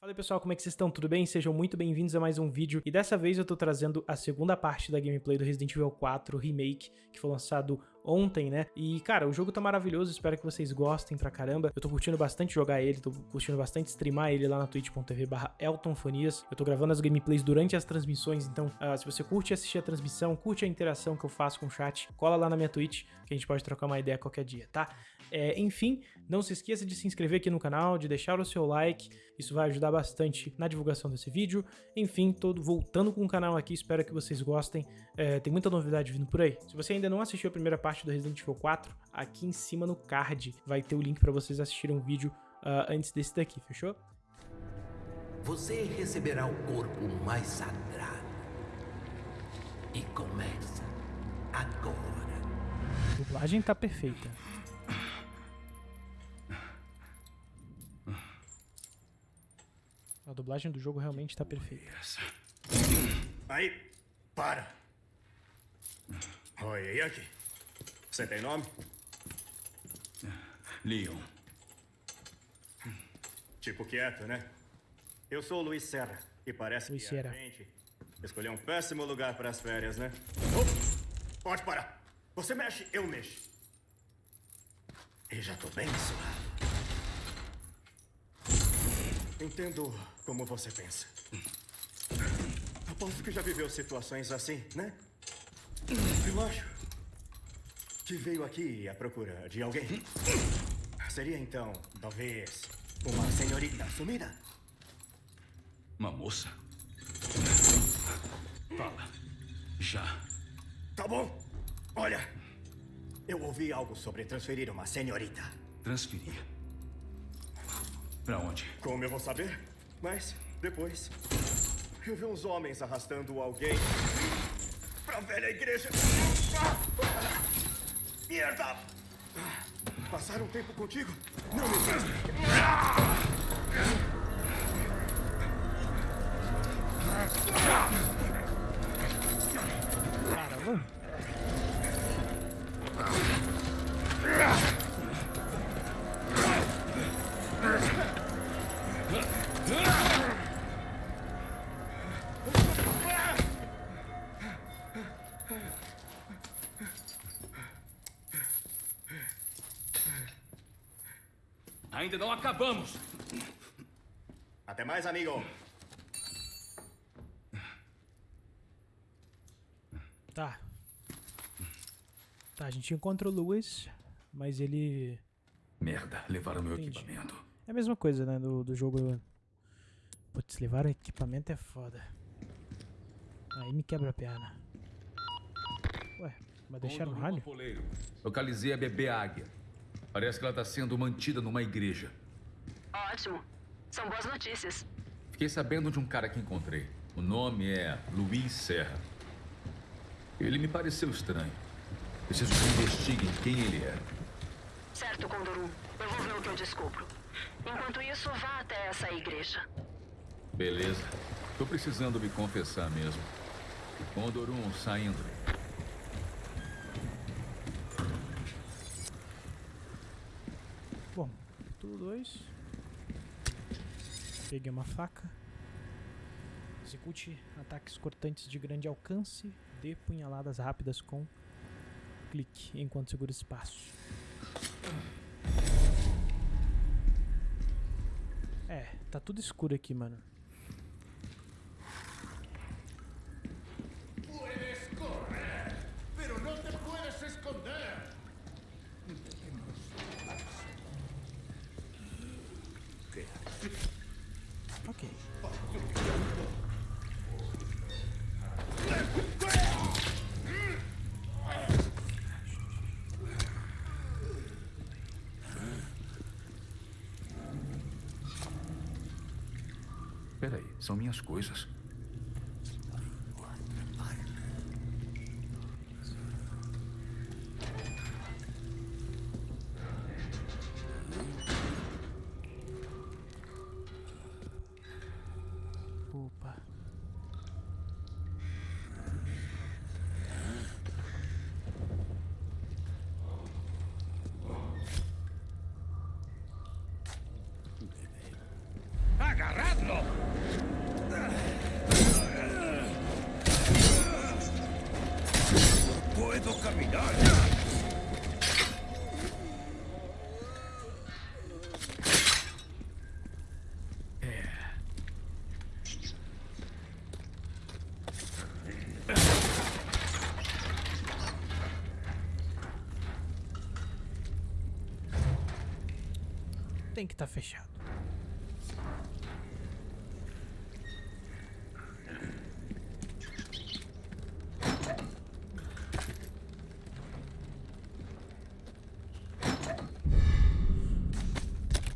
Fala pessoal, como é que vocês estão? Tudo bem? Sejam muito bem-vindos a mais um vídeo e dessa vez eu tô trazendo a segunda parte da gameplay do Resident Evil 4 Remake, que foi lançado ontem, né? E cara, o jogo tá maravilhoso, espero que vocês gostem pra caramba. Eu tô curtindo bastante jogar ele, tô curtindo bastante streamar ele lá na twitch.tv barra eltonfonias. Eu tô gravando as gameplays durante as transmissões, então uh, se você curte assistir a transmissão, curte a interação que eu faço com o chat, cola lá na minha Twitch, que a gente pode trocar uma ideia qualquer dia, tá? É, enfim, não se esqueça de se inscrever aqui no canal, de deixar o seu like, isso vai ajudar bastante na divulgação desse vídeo. Enfim, todo voltando com o canal aqui, espero que vocês gostem. É, tem muita novidade vindo por aí. Se você ainda não assistiu a primeira parte do Resident Evil 4, aqui em cima no card vai ter o link para vocês assistirem um vídeo uh, antes desse daqui, fechou? Você receberá o corpo mais sagrado. E começa agora. A dublagem tá perfeita. A dublagem do jogo realmente tá perfeita. Aí, para. Oi, aqui? Você tem nome? Leon. Tipo quieto, né? Eu sou o Luiz Serra e parece Luiz que Serra. a gente escolheu um péssimo lugar para as férias, né? Oh, pode parar. Você mexe, eu mexo. E já tô bem suado. Entendo como você pensa. Aposto que já viveu situações assim, né? Eu acho que veio aqui à procura de alguém. Seria então, talvez, uma senhorita sumida? Uma moça? Fala. Já. Tá bom. Olha, eu ouvi algo sobre transferir uma senhorita. Transferir. Pra onde? Como eu vou saber? Mas depois eu vi uns homens arrastando alguém pra velha igreja. Merda! Passaram tempo contigo? Não me. Caramba! Ainda não acabamos! Até mais, amigo. Tá. Tá, a gente encontra o Lewis, mas ele... Merda, levaram meu Entendi. equipamento. É a mesma coisa, né, do, do jogo... Putz, levar equipamento é foda. Aí me quebra a perna. Ué, mas deixaram o? Apoleiro. Localizei a bebê águia. Parece que ela tá sendo mantida numa igreja. Ótimo. São boas notícias. Fiquei sabendo de um cara que encontrei. O nome é Luiz Serra. Ele me pareceu estranho. Preciso que investiguem quem ele é. Certo, Condorum. Eu vou ver o que eu descubro. Enquanto isso, vá até essa igreja. Beleza. Tô precisando me confessar mesmo. Condorum saindo. Tudo dois. Peguei uma faca. Execute ataques cortantes de grande alcance. Dê punhaladas rápidas com clique enquanto segura espaço. É, tá tudo escuro aqui, mano. Puedes correr, pero no te puedes esconder. Ok. Peraí, são minhas coisas. Tem que estar tá fechado.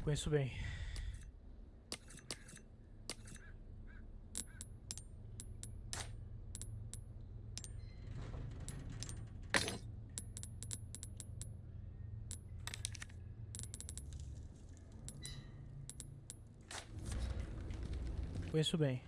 Conheço bem. Conheço bem.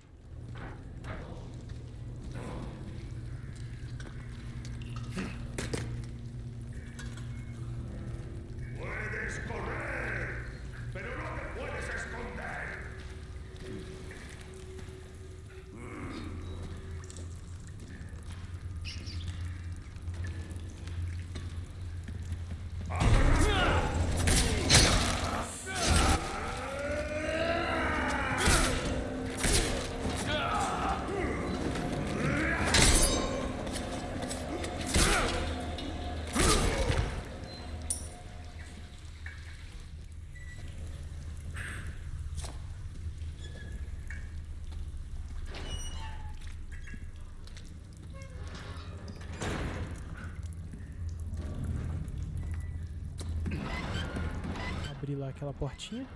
Abrir lá aquela portinha.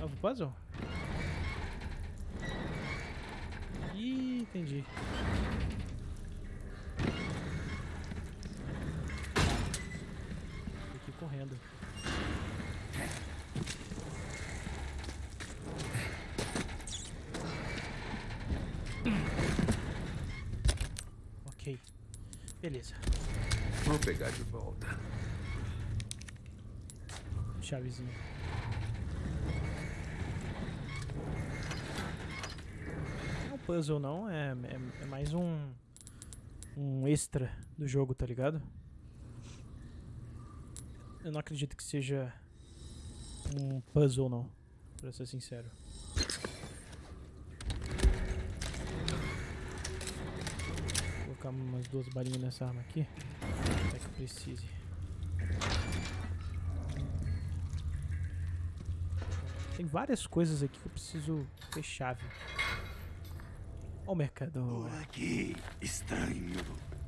Novo puzzle? Ih, entendi. Aqui correndo. Ok. Beleza. Vou pegar de volta chavezinha. Não é um puzzle não, é, é, é mais um, um extra do jogo, tá ligado? Eu não acredito que seja um puzzle não, pra ser sincero. Vou colocar umas duas balinhas nessa arma aqui, até que precise. Tem várias coisas aqui que eu preciso fechar, viu? Ó o mercador. Por aqui, estranho.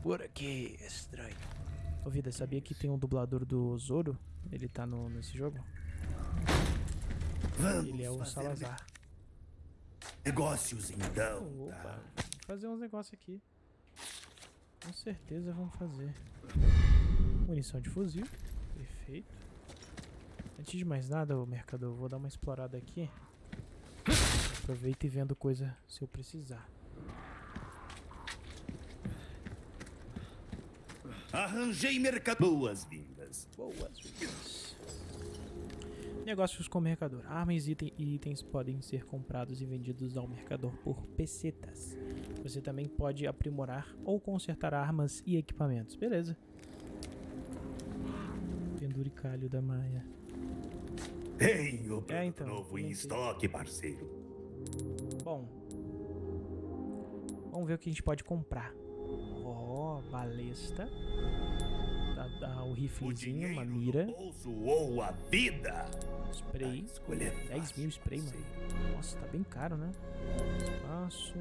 Por aqui, estranho. Ô, Vida, sabia que tem um dublador do Zoro? Ele tá no, nesse jogo? Vamos Ele é o Salazar. Negócios, então. Opa, tá. fazer uns negócios aqui. Com certeza vamos fazer. Munição de fuzil. Perfeito. Antes de mais nada, o mercador, vou dar uma explorada aqui. Aproveita e vendo coisa se eu precisar. Arranjei mercado. Boas-vindas. Boas-vindas. Negócios com o mercador. Armas e itens podem ser comprados e vendidos ao mercador por pesetas. Você também pode aprimorar ou consertar armas e equipamentos. Beleza. Penduricalho da Maia. Tenho é, então, novo em estoque, parceiro. Bom. Vamos ver o que a gente pode comprar. Ó, oh, balesta. Dá, o riflezinho, uma mira. Ou a vida. Spray. 10 mil spray, mano. Nossa, tá bem caro, né? Espaço.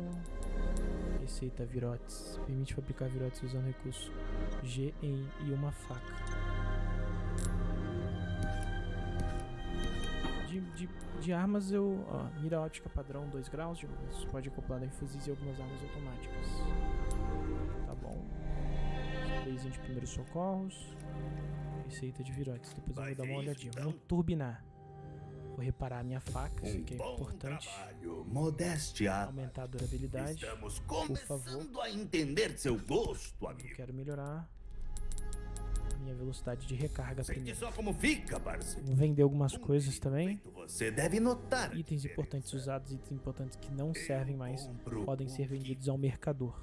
Receita virotes. Permite fabricar virotes usando recurso G e uma faca. De, de, armas eu... Ó, mira óptica padrão 2 graus, de luz. Pode acoplar em fuzis e algumas armas automáticas. Tá bom. Sprayzinho de primeiros socorros. Receita de virotes. Depois eu vou dar uma olhadinha. Vamos turbinar. Vou reparar a minha faca, isso aqui é importante. Modéstia. Aumentar a durabilidade. Estamos começando por favor. a entender seu gosto, amigo. Eu quero melhorar minha velocidade de recarga Sente primeiro. só como fica, parceiro. Vender algumas coisas também. Você deve notar. Itens importantes usados, itens importantes que não servem mais, podem ser vendidos ao mercador.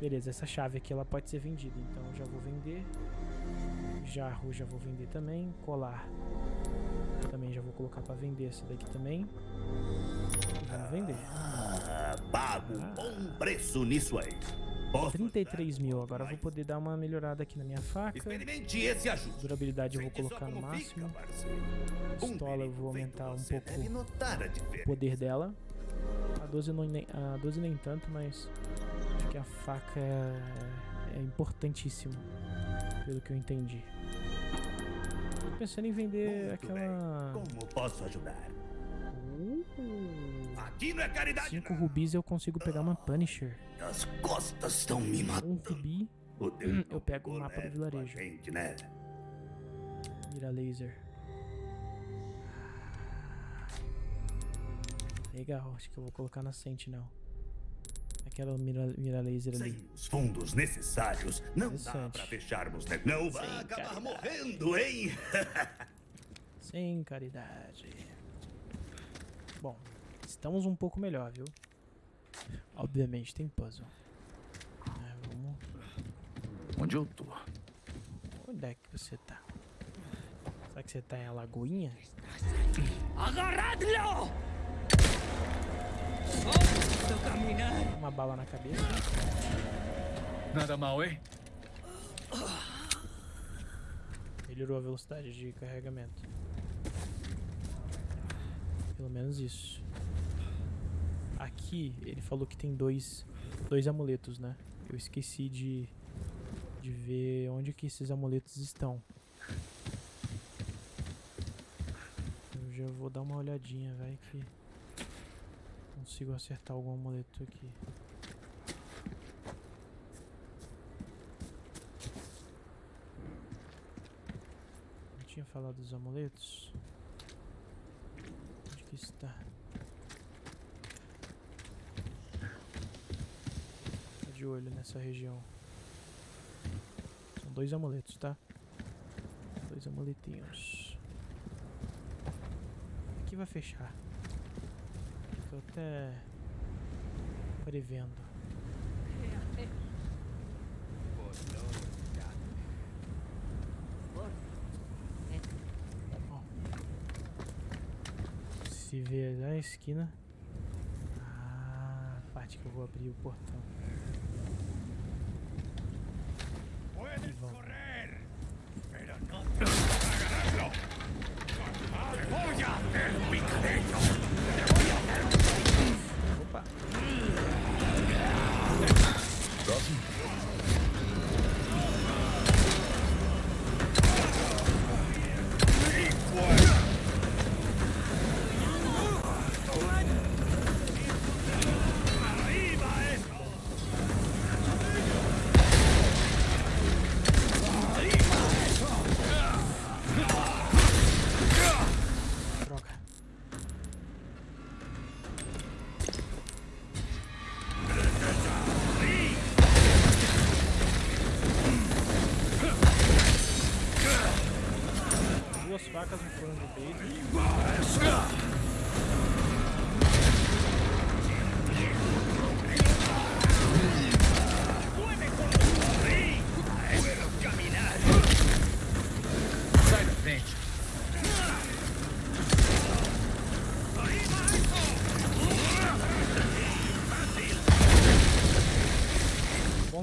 Beleza, essa chave aqui ela pode ser vendida, então já vou vender. Jarro já vou vender também. Colar também já vou colocar para vender esse daqui também. E vamos vender. Ah, pago um bom preço nisso aí. Posso 33 ajudar mil. Agora eu vou poder dar uma melhorada aqui na minha faca. Experimente esse ajuste. Durabilidade eu vou colocar no máximo. Pistola eu vou aumentar um pouco o poder dela. A 12, não, nem, a 12 nem tanto, mas acho que a faca é, é importantíssimo, pelo que eu entendi. Tô pensando em vender Muito aquela... bem. Como posso ajudar? Uh, Aqui não é caridade, cinco não. rubis eu consigo pegar uma Punisher. As costas estão me matando. rubi, O tempo eu pego o mapa do a vilarejo. gente, né? mira laser. Legal, acho que eu vou colocar na Sentinel. Aquela mira, mira laser ali. Sem os fundos necessários, não dá pra fecharmos, né? Não vai Sem acabar caridade. morrendo, hein? Sem caridade. Bom, estamos um pouco melhor, viu? Obviamente tem puzzle. É, vamos. Onde eu tô? Onde é que você tá? Será que você tá em Alagoinha? Uma bala na cabeça. Nada mal, hein? Melhorou a velocidade de carregamento. Pelo menos isso. Aqui ele falou que tem dois, dois amuletos, né? Eu esqueci de, de ver onde que esses amuletos estão. Eu já vou dar uma olhadinha, vai que consigo acertar algum amuleto aqui. Não tinha falado dos amuletos? Onde que está? De olho nessa região. São dois amuletos, tá? Dois amuletinhos. Aqui vai fechar. Tô até prevendo. Ó. Se vê na esquina. Ah, a parte que eu vou abrir o portão. Puedes vamos.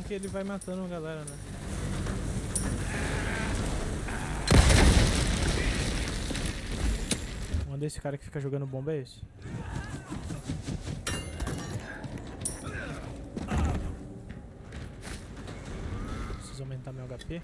Que ele vai matando a galera, né? Um desse cara que fica jogando bomba é esse. Preciso aumentar meu HP.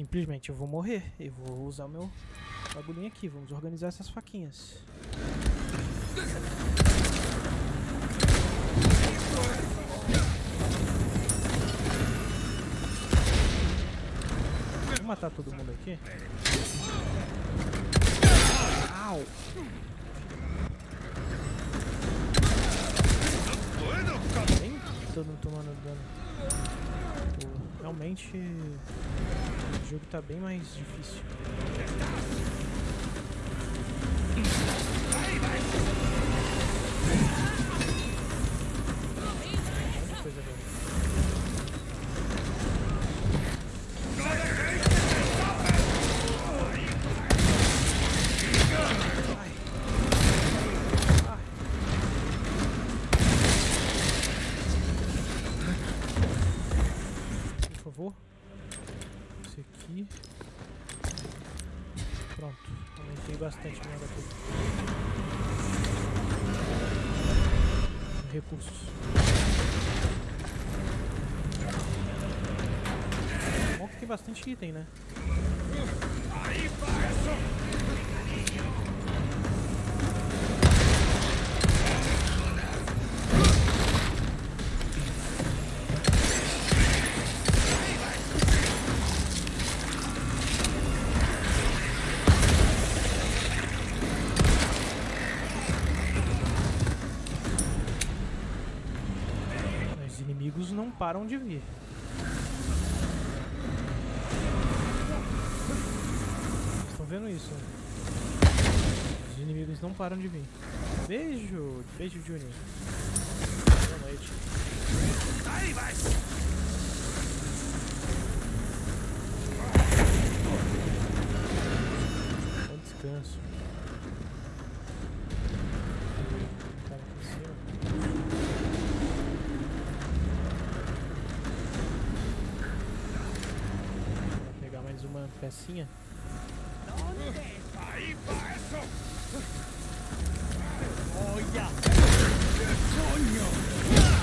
Simplesmente eu vou morrer. Eu vou usar o meu bagulhinho aqui. Vamos organizar essas faquinhas. Vou matar todo mundo aqui. Au! Tô não tomando dano. Realmente o jogo tá bem mais difícil. Muita bastante item, né? Os inimigos não param de vir. Vendo isso? Os inimigos não param de vir. Beijo! Beijo, Junior. Boa noite. Descanso. Aqui em cima. Vou pegar mais uma pecinha. Voglia! Che sogno!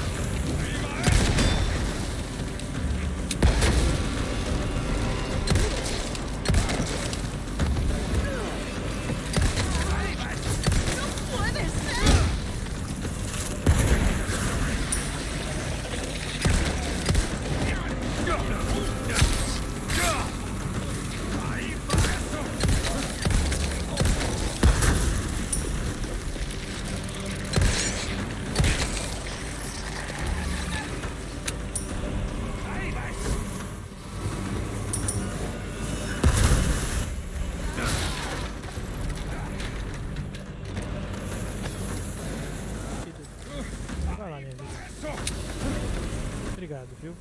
Obrigado, viu?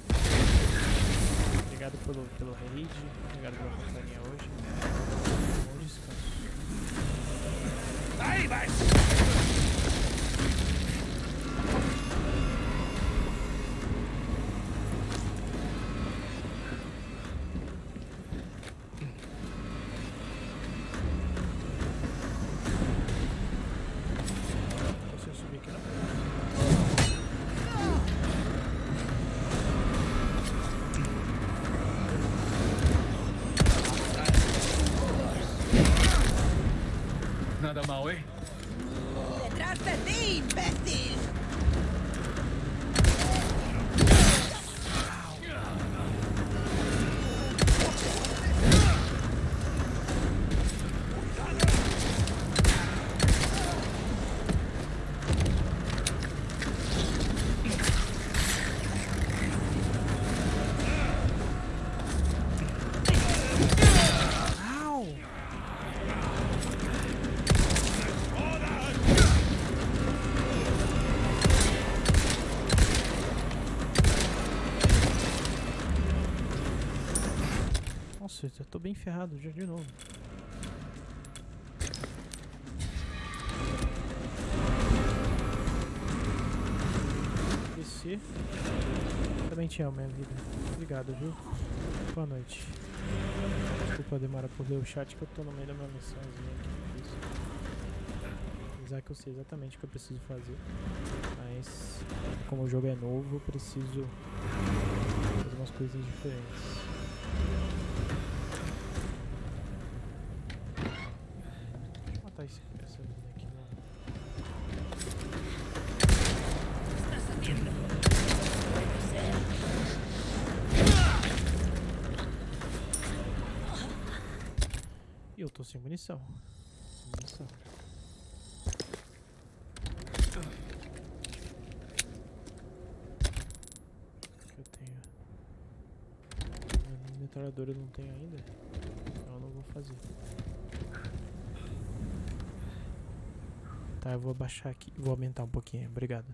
Obrigado pelo, pelo raid. Obrigado pela companhia hoje. Bom descanso. Ahí va Nada Nossa, eu tô bem ferrado já de novo. Descer. Também te amo, minha vida. Obrigado, viu? Boa noite. Desculpa a demora por ler o chat que eu tô no meio da minha missãozinha aqui. Isso. Apesar que eu sei exatamente o que eu preciso fazer. Mas como o jogo é novo, eu preciso fazer umas coisinhas diferentes. matar esse, essa mina aqui, não. Estás haciendo. Puede ser. E eu tô sem munição. Munição. O que eu tenho? A metralhadora eu não tenho ainda. Então eu não vou fazer. Tá, eu vou abaixar aqui. Vou aumentar um pouquinho. Obrigado,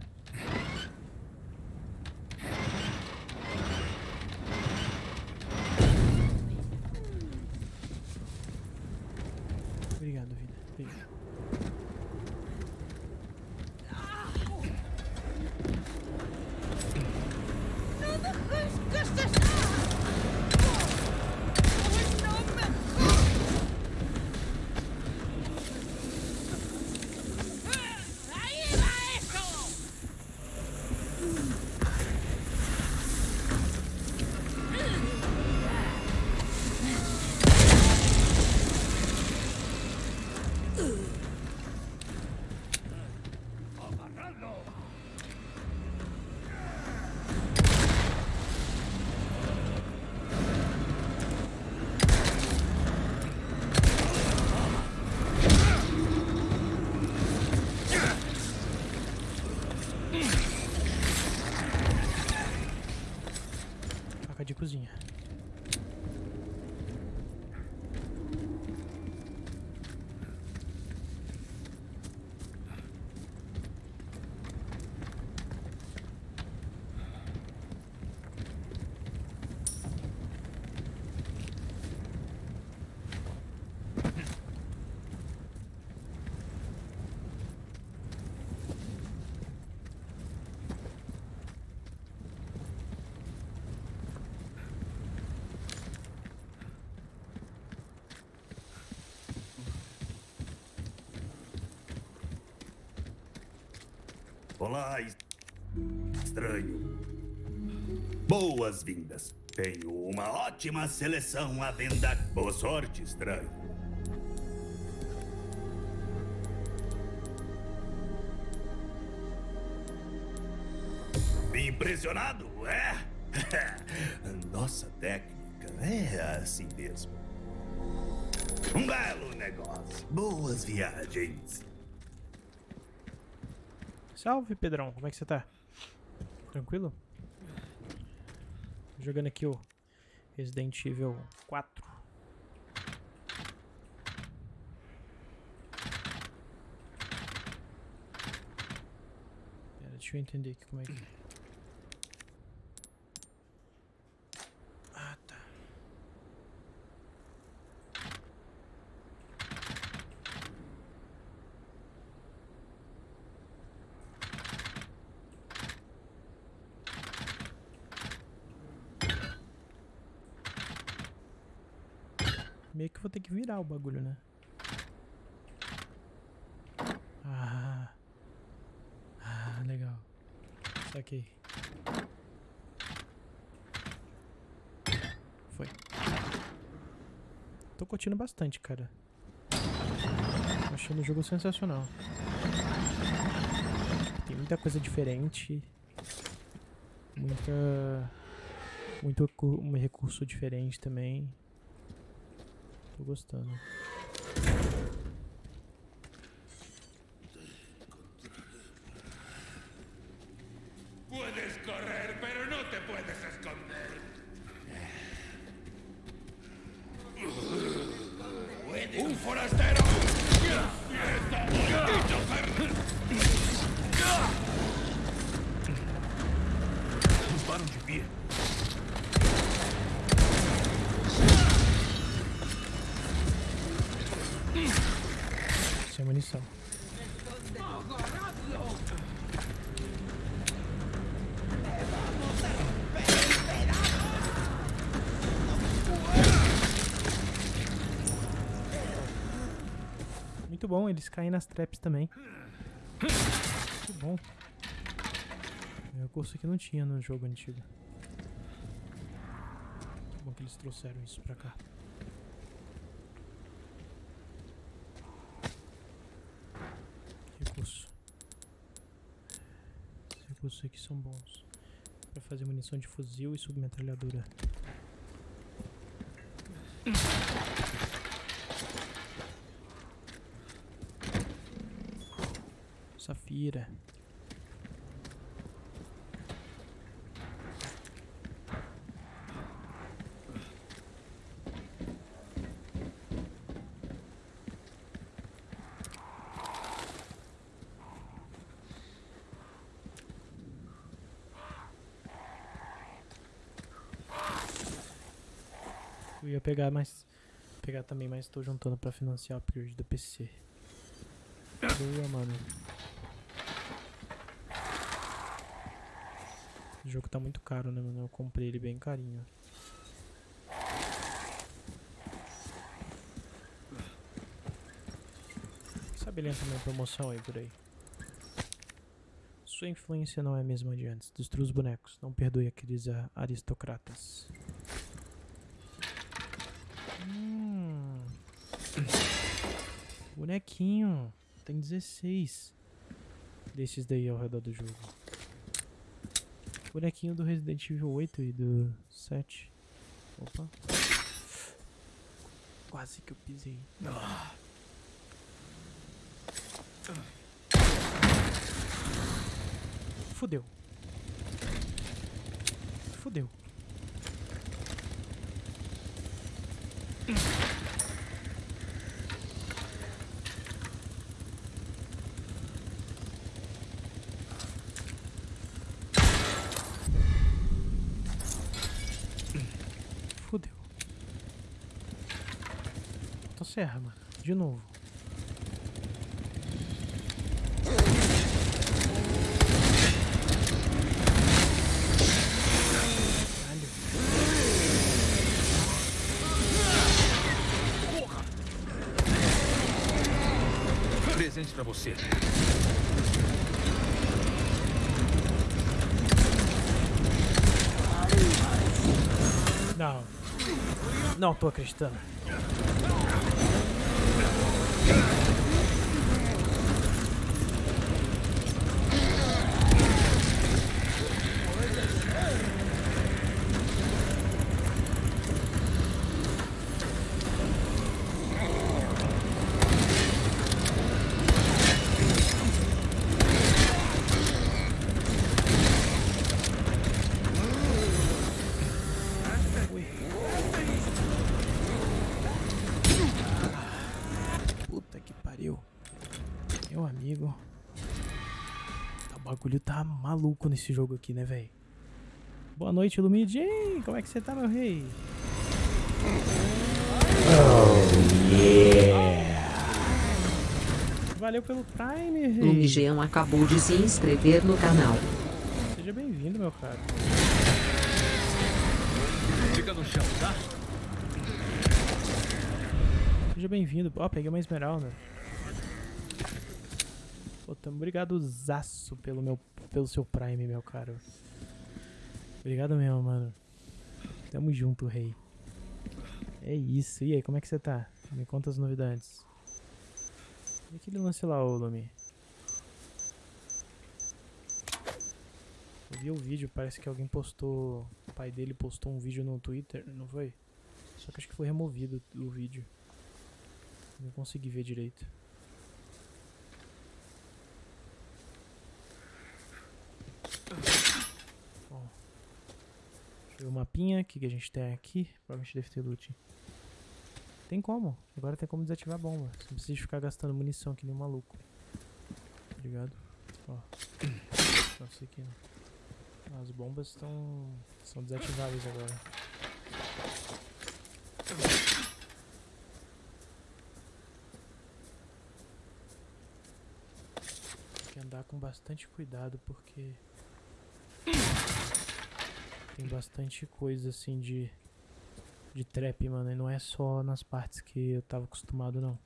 vida. Beijo. ¡No dejes que se salga! ¡No me ¡Ahí va eso! Faca de cozinha. Olá, es- estranho. Boas-vindas. Tenho uma ótima seleção à venda. Boa sorte, estranho. Impressionado, é? Nossa técnica é assim mesmo. Um belo negócio. Boas viagens. Salve, Pedrão. Como é que você tá? Tranquilo? Jogando aqui o Resident Evil 4. Pera, deixa eu entender aqui como é que... Ah, tá. Meio que vou ter que virar o bagulho, né? Ah. Ah, legal. Saquei. Foi. Tô curtindo bastante, cara. Tô achando o jogo sensacional. Tem muita coisa diferente. Muita. Muito recu- recurso diferente também. Tô gostando. Puedes correr, pero no te puedes esconder. ¡Un forastero! ¡Está maldito ser- Não param de vir. Muito bom, eles caem nas traps também. Muito bom. É um recurso que não tinha no jogo antigo. Muito bom que eles trouxeram isso pra cá. reforços aqui são bons. Pra fazer munição de fuzil e submetralhadora. Safira. Pegar mais. Pegar também, mas tô juntando pra financiar o upgrade do PC. Boa, mano. O jogo tá muito caro, né, mano? Eu comprei ele bem carinho. Sabe ele entra promoção aí por aí. Sua influência não é a mesma de antes. Destrua os bonecos. Não perdoe aqueles aristocratas. Bonequinho. Tem 16 desses daí ao redor do jogo. Bonequinho do Resident Evil 8 e do 7. Opa. Quase que eu pisei. Fudeu. Fudeu. Fudeu. Motosserra, mano. De novo. Presente pra você. Não. Não tô acreditando. Good. Maluco nesse jogo aqui, né, velho? Boa noite, Lumidin. Como é que você tá, meu rei? Valeu pelo Prime, rei. Lumigeão acabou de se inscrever no canal. Seja bem-vindo, meu cara. Fica no chão, tá? Seja bem-vindo. Ó, peguei uma esmeralda. Pô, obrigado zaço pelo meu pelo seu Prime, meu caro. Obrigado mesmo, mano. Tamo junto, rei. É isso. E aí, como é que você tá? Me conta as novidades. E aquele lance lá, ô? Eu vi o vídeo, parece que alguém postou. O pai dele postou um vídeo no Twitter, não foi? Só que acho que foi removido o vídeo. Não consegui ver direito. Bom. Deixa eu ver o mapinha. O que, que a gente tem aqui? Provavelmente deve ter loot. Tem como. Agora tem como desativar a bomba. Não precisa ficar gastando munição que nem um maluco. Tá ligado? Ó. Isso aqui, ó. As bombas estão. são desativáveis agora. Tem que andar com bastante cuidado porque tem bastante coisa assim de de trap, mano, e não é só nas partes que eu tava acostumado não.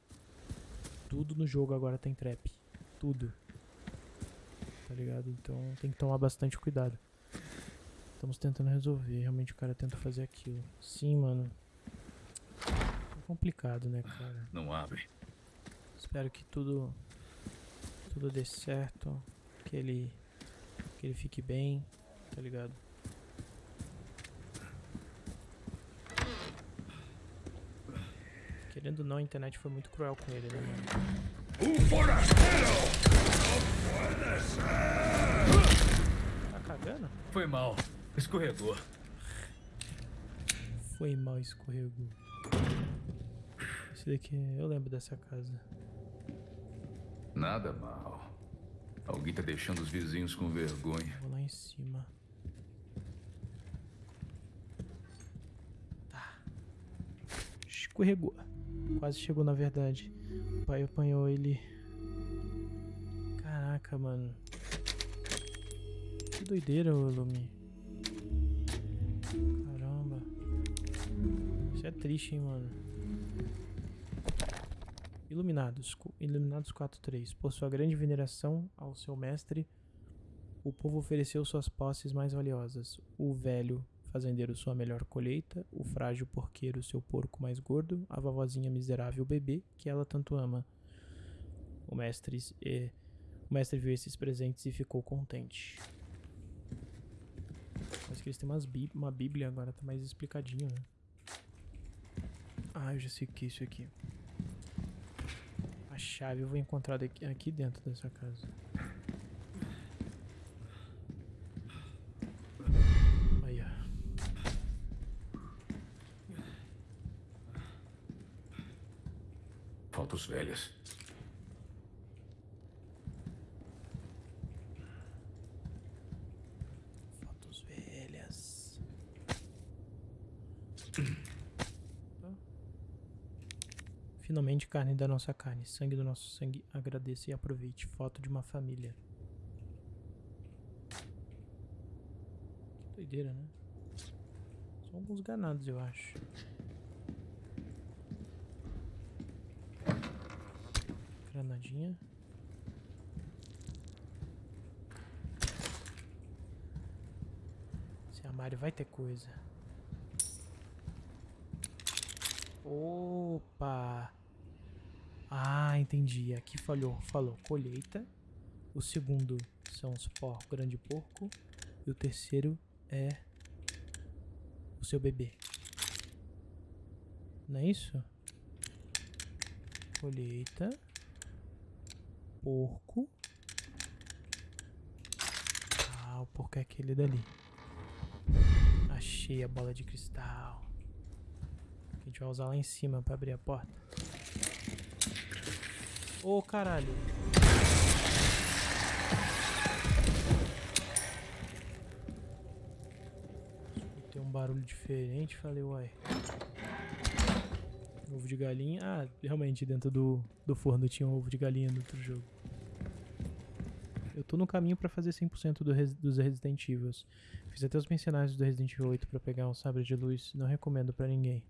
Tudo no jogo agora tem trap, tudo. Tá ligado? Então tem que tomar bastante cuidado. Estamos tentando resolver, realmente o cara tenta fazer aquilo. Sim, mano. É complicado, né, cara? Não abre. Espero que tudo tudo dê certo, que ele Que ele fique bem, tá ligado? Querendo ou não, a internet foi muito cruel com ele, né, mano? ¡Un forastero! ¡No puede ser! Tá cagando? Foi mal. Escorregou. Foi mal, escorregou. Esse daqui, eu lembro dessa casa. Nada mal. Alguém tá deixando os vizinhos com vergonha. Vou lá em cima. Tá. Escorregou. Quase chegou, na verdade. O pai apanhou ele. Caraca, mano. Que doideira, Lumi. Caramba. Isso é triste, hein, mano. Iluminados. Iluminados 4.3. Por sua grande veneração ao seu mestre, o povo ofereceu suas posses mais valiosas. O velho fazendeiro sua melhor colheita, o frágil porqueiro seu porco mais gordo, a vovozinha miserável bebê que ela tanto ama. O mestre, eh, o mestre viu esses presentes e ficou contente. Parece que eles têm bí- uma bíblia agora, tá mais explicadinho, né? Ah, eu já sei o que é isso aqui. A chave eu vou encontrar aqui dentro dessa casa. Aí, ó. Fotos velhas. Fotos velhas. Finalmente carne da nossa carne, sangue do nosso sangue. Agradeça e aproveite. Foto de uma família. Que doideira, né? São alguns ganados, eu acho. Granadinha. Esse armário vai ter coisa. Opa! Ah, entendi. Aqui falhou. Falou colheita. O segundo são os porcos, grande porco. E o terceiro é o seu bebê. Não é isso? Colheita. Porco. Ah, o porco é aquele dali. Achei a bola de cristal. A gente vai usar lá em cima pra abrir a porta. Ô, caralho. Escutei um barulho diferente, falei, uai. Ovo de galinha. Ah, realmente, dentro do, do forno tinha um ovo de galinha no outro jogo. Eu tô no caminho pra fazer 100% do res, dos Resident Evil. Fiz até os mercenários do Resident Evil 8 pra pegar um sabre de luz. Não recomendo pra ninguém.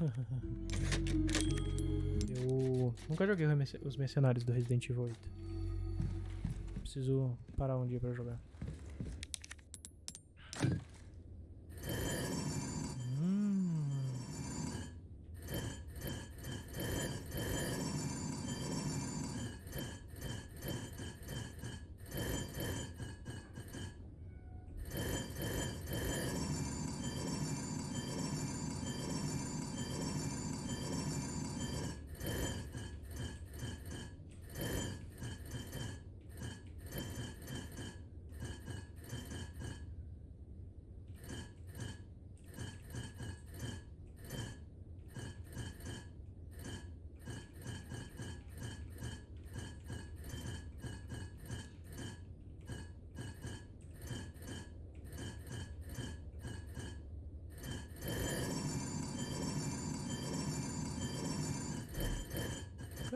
Eu nunca joguei os mercenários do Resident Evil 8. Preciso parar um dia pra jogar.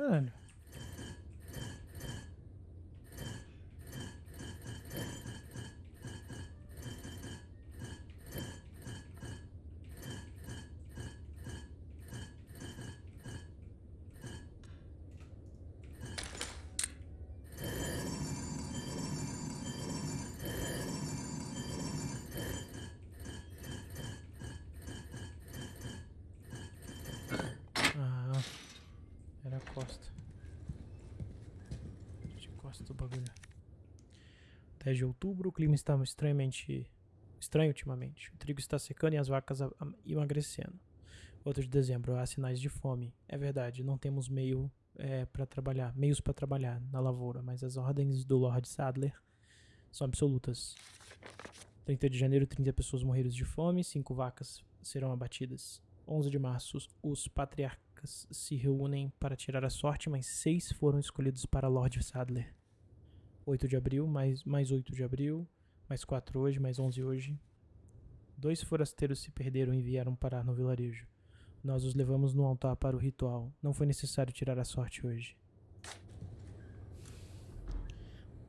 Caralho. Costa. De costa do bagulho. 10 de outubro, o clima está estranhamente estranho ultimamente. O trigo está secando e as vacas a- a- emagrecendo. Outro de dezembro, há sinais de fome. É verdade, não temos meio é, para trabalhar, meios para trabalhar na lavoura, mas as ordens do Lord Sadler são absolutas. 30 de janeiro, 30 pessoas morreram de fome, 5 vacas serão abatidas. 11 de março, os- os patriarcas se reúnem para tirar a sorte, mas 6 foram escolhidos para Lord Sadler. 8 de abril, mais, mais 8 de abril, mais 4 hoje, mais 11 hoje. Dois forasteiros se perderam e vieram parar no vilarejo. Nós os levamos no altar para o ritual. Não foi necessário tirar a sorte hoje.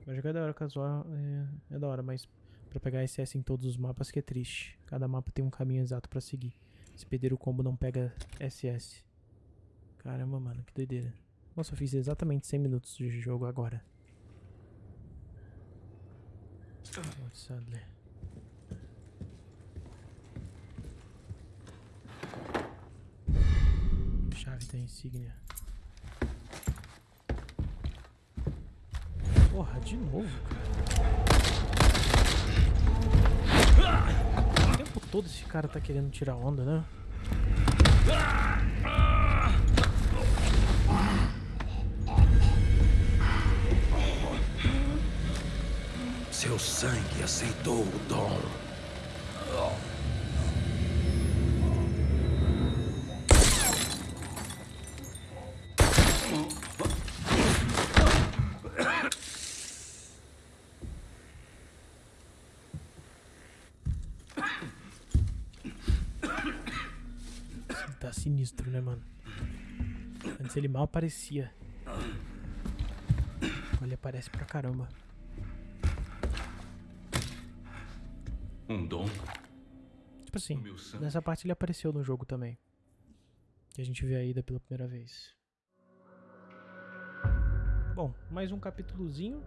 Vai jogar da hora casual é, é da hora, mas pra pegar SS em todos os mapas que é triste. Cada mapa tem um caminho exato pra seguir. Se perder o combo não pega SS. Caramba, mano, que doideira. Nossa, eu fiz exatamente 100 minutos de jogo agora. Lord Sadler. Chave da insígnia. Porra, de novo, cara. O tempo todo esse cara tá querendo tirar onda, né? Seu sangue aceitou o dom. Tá sinistro, né, mano? Antes ele mal aparecia. Ele aparece pra caramba. Um dom? Tipo assim, nessa parte ele apareceu no jogo também. Que a gente vê a Ida pela primeira vez. Bom, mais um capítulozinho.